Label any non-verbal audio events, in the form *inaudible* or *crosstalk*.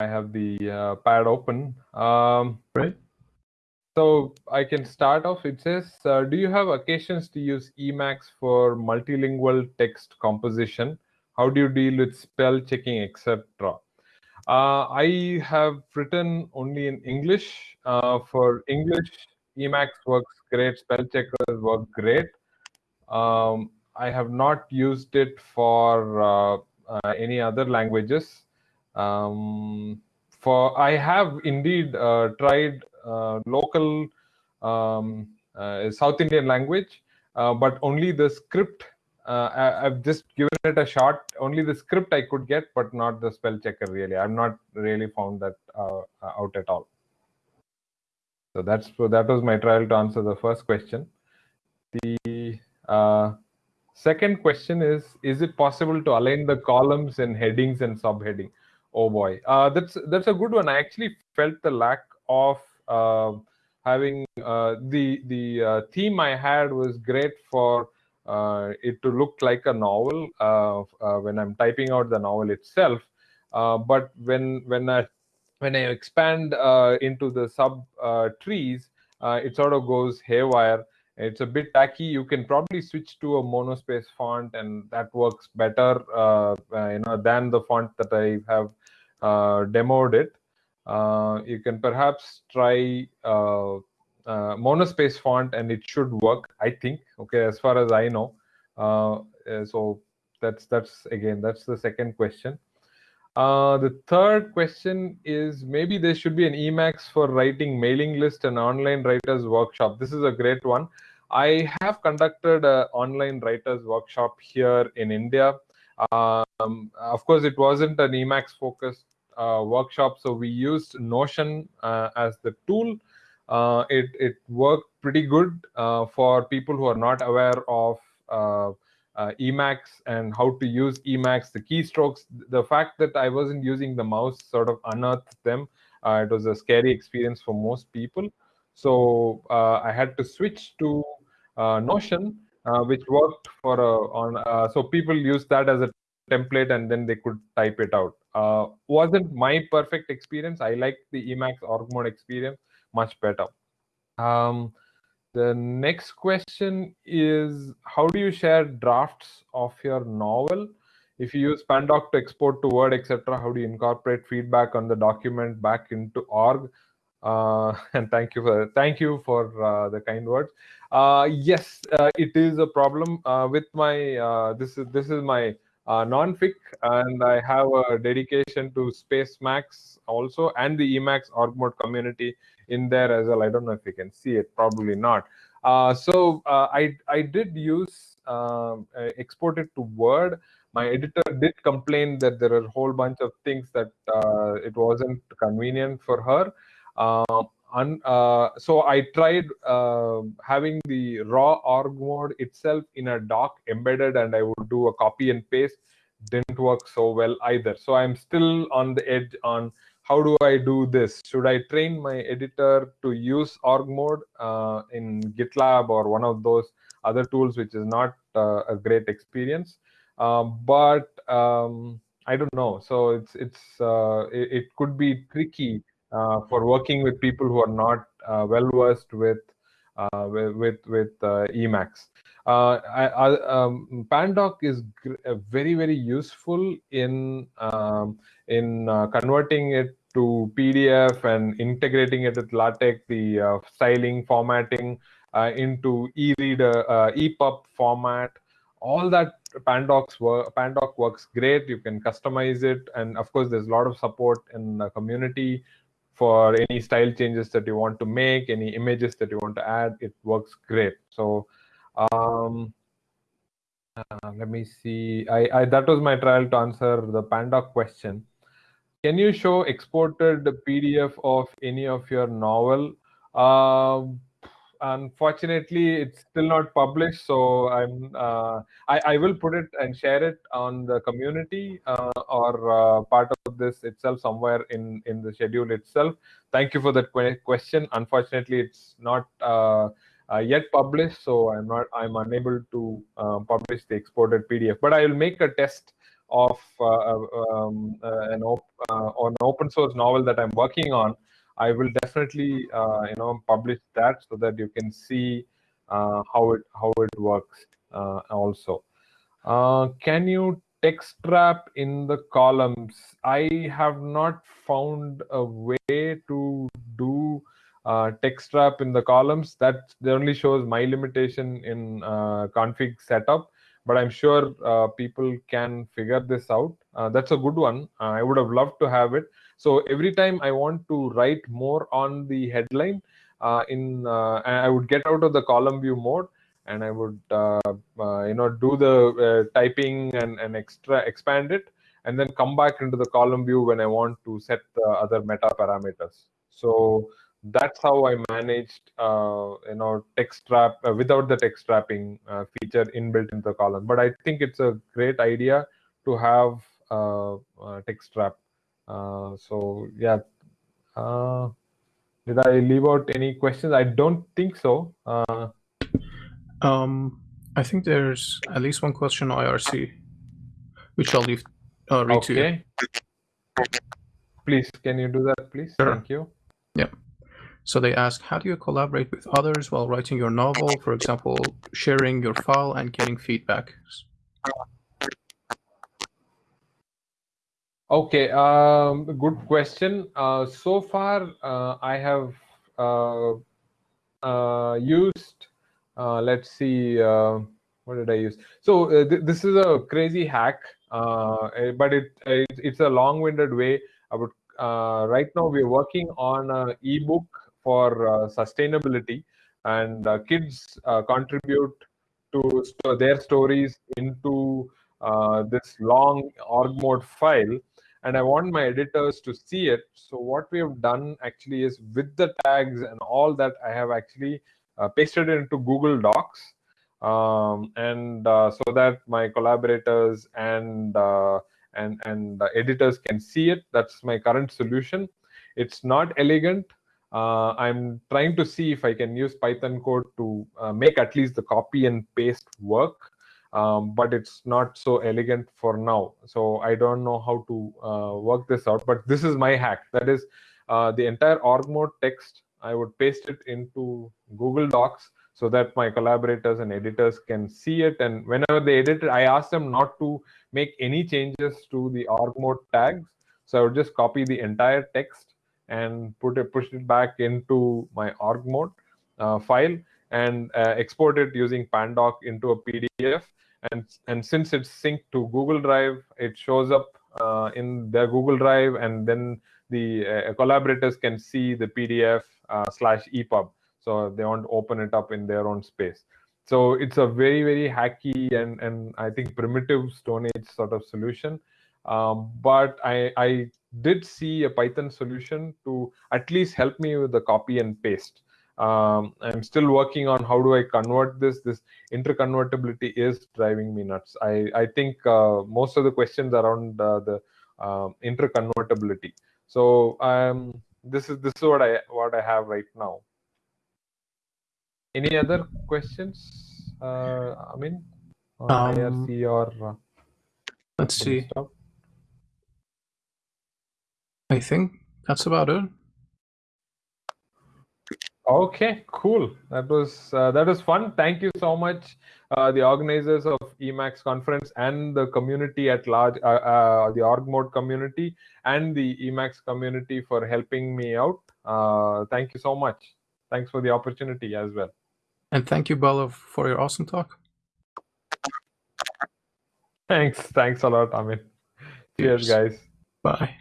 I have the uh, pad open. Um, right. So I can start off. It says, uh, do you have occasions to use Emacs for multilingual text composition? How do you deal with spell checking, etc.? Uh, I have written only in English. Uh, for English, Emacs works great. Spell checkers work great. Um, I have not used it for uh, uh, any other languages. Um, for I have indeed uh, tried uh, local um, uh, South Indian language, uh, but only the script. I, have just given it a shot. Only the script I could get, but not the spell checker. Really, I've not really found that out at all. So that's so that was my trial to answer the first question. The uh, second question is: Is it possible to align the columns and headings and subheading? Oh boy, uh, that's that's a good one. I actually felt the lack of uh, having uh, the the uh, theme I had was great for uh, it to look like a novel uh, when I'm typing out the novel itself. but when when I when I expand into the sub trees, it sort of goes haywire it's a bit tacky. You can probably switch to a monospace font and that works better uh, uh, you know than the font that i have uh, demoed it. Uh, you can perhaps try uh, uh, monospace font and it should work i think okay as far as i know. So that's that's again that's the second question uh, the third question is maybe there should be an Emacs for writing mailing list and online writers workshop. This is a great one. I have conducted an online writers workshop here in India. Um, of course, it wasn't an Emacs focused uh, workshop, so we used Notion uh, as the tool. Uh, it, it worked pretty good uh, for people who are not aware of uh, uh, Emacs and how to use Emacs, the keystrokes. The fact that I wasn't using the mouse sort of unearthed them. Uh, it was a scary experience for most people. So uh, I had to switch to uh, Notion, uh, which worked for on. so people use that as a template and then they could type it out. wasn't my perfect experience. I like the Emacs org mode experience much better. Um, the next question is, how do you share drafts of your novel? If you use Pandoc to export to Word, etc., how do you incorporate feedback on the document back into org? Uh, *laughs* and thank you for thank you for uh, the kind words. Uh, yes, uh, it is a problem uh, with my uh, this is this is my non-fic, and I have a dedication to Spacemacs also and the Emacs org mode community in there as well. I don't know if you can see it, probably not. Uh, so uh, I, I did use um, uh, export it to Word. My editor did complain that there are a whole bunch of things that uh, it wasn't convenient for her. Un, uh, so I tried having the raw org mode itself in a doc embedded and I would do a copy and paste didn't work so well either. So I'm still on the edge on how do I do this? Should I train my editor to use org mode uh, in GitLab or one of those other tools, which is not uh, a great experience? Um, but um, I don't know. So it's it's uh, it, it, could be tricky uh, for working with people who are not uh, well versed with uh, with with Emacs. Uh, I, I, um, Pandoc is very very useful in um, in uh, converting it to PDF and integrating it with LaTeX, the uh, styling, formatting uh, into e-reader, uh, EPUB format. All that Pandocs work, Pandoc works great. You can customize it, and of course, there's a lot of support in the community for any style changes that you want to make, any images that you want to add. It works great. So. Um, uh, let me see. I, I, that was my trial to answer the Pandoc question. Can you show exported PDF of any of your novel? Uh, unfortunately, it's still not published, so I'm uh, I, I will put it and share it on the community uh, or uh, part of this itself somewhere in in the schedule itself. Thank you for that question. Unfortunately, it's not uh, uh, yet published, so I'm not I'm unable to uh, publish the exported PDF. But I will make a test of um, an, op- an open source novel that I'm working on, I will definitely uh, you know publish that so that you can see uh, how it how it works uh, also. Uh, can you text wrap in the columns? I have not found a way to do uh, text wrap in the columns. That only shows my limitation in uh, config setup, but I'm sure people can figure this out. That's a good one. I would have loved to have it. So every time I want to write more on the headline, uh, in I would get out of the column view mode and I would you know do the typing and, and extra expand it and then come back into the column view when I want to set the other meta parameters. So that's how I managed, uh, you know, text wrap uh, without the text wrapping uh, feature inbuilt into the column. But I think it's a great idea to have uh, text wrap. Uh, so yeah, uh, did I leave out any questions? I don't think so. um, I think there's at least one question IRC, which I'll leave uh, read okay. to you. Please, can you do that, please? Sure. Thank you. Yeah. So they ask, how do you collaborate with others while writing your novel? For example, sharing your file and getting feedback. Okay, um, good question. Uh, so far, uh, I have uh, uh used, uh, let's see, uh, what did I use? So th this is a crazy hack, eh, but it, it, it's a long-winded way. I would right now we're working on an ebook for sustainability and kids contribute to st their stories into this long org mode file and I want my editors to see it. So what we have done actually is with the tags and all that, I have actually uh, pasted it into Google Docs, um, and uh, so that my collaborators and uh, and and editors can see it. That's my current solution. It's not elegant. Uh, I'm trying to see if I can use Python code to uh, make at least the copy and paste work, um, but it's not so elegant for now. So I don't know how to uh, work this out, but this is my hack. That is uh, the entire org mode text. I would paste it into Google Docs so that my collaborators and editors can see it. And whenever they edit it, I ask them not to make any changes to the org mode tags. So I would just copy the entire text and put it push it back into my org mode uh, file and uh, export it using pandoc into a pdf and and since it's synced to google drive it shows up uh, in their google drive and then the uh, collaborators can see the pdf uh, slash epub so they want to open it up in their own space. So it's a very very hacky and and i think primitive stone age sort of solution. Um, but I, I did see a Python solution to at least help me with the copy and paste. Um, I'm still working on how do I convert this. This interconvertibility is driving me nuts. I, I think uh, most of the questions around uh, the uh, interconvertibility. So um, this is this is what I what I have right now. Any other questions? Uh, I mean, um, IRC or uh, let's see. Stuff? I think that's about it. Okay, cool. That was uh, that was fun. Thank you so much, uh, the organizers of Emacs conference and the community at large, uh, uh the org mode community and the Emacs community for helping me out. Uh, thank you so much. Thanks for the opportunity as well. And thank you, Bala, for your awesome talk. Thanks. Thanks a lot, Amit. Cheers, Cheers guys. Bye.